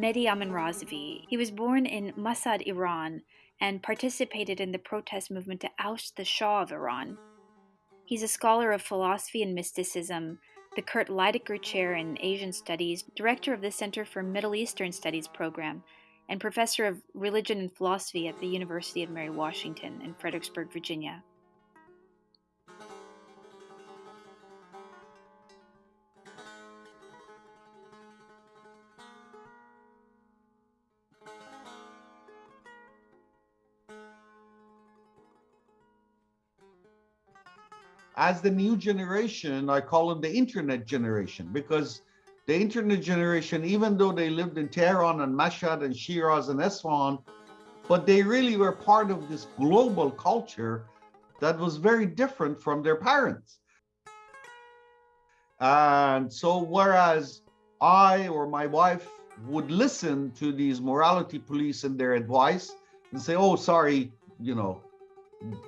Mehdi Aminrazavi. He was born in Mashhad, Iran, and participated in the protest movement to oust the Shah of Iran. He's a scholar of philosophy and mysticism, the Kurt Leidecker Chair in Asian Studies, director of the Center for Middle Eastern Studies program, and professor of religion and philosophy at the University of Mary Washington in Fredericksburg, Virginia. As the new generation, I call them the internet generation because the internet generation, even though they lived in Tehran and Mashhad and Shiraz and Isfahan, but they really were part of this global culture that was very different from their parents. And so whereas I or my wife would listen to these morality police and their advice and say, oh, sorry, you know,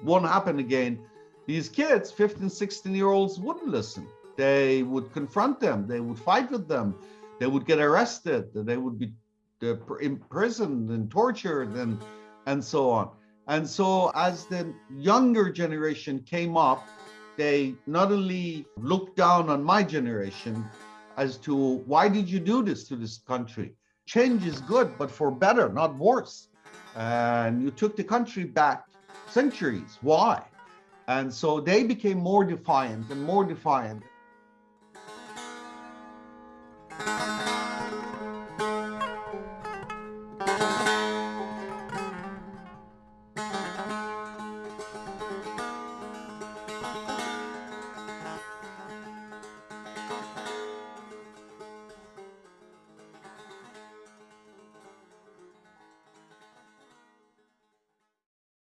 won't happen again these kids, 15, 16 year olds, wouldn't listen. They would confront them, they would fight with them, they would get arrested, they would be imprisoned and tortured and, and so on. And so as the younger generation came up, they not only looked down on my generation as to why did you do this to this country? Change is good, but for better, not worse. And you took the country back centuries. Why? And so they became more defiant and more defiant.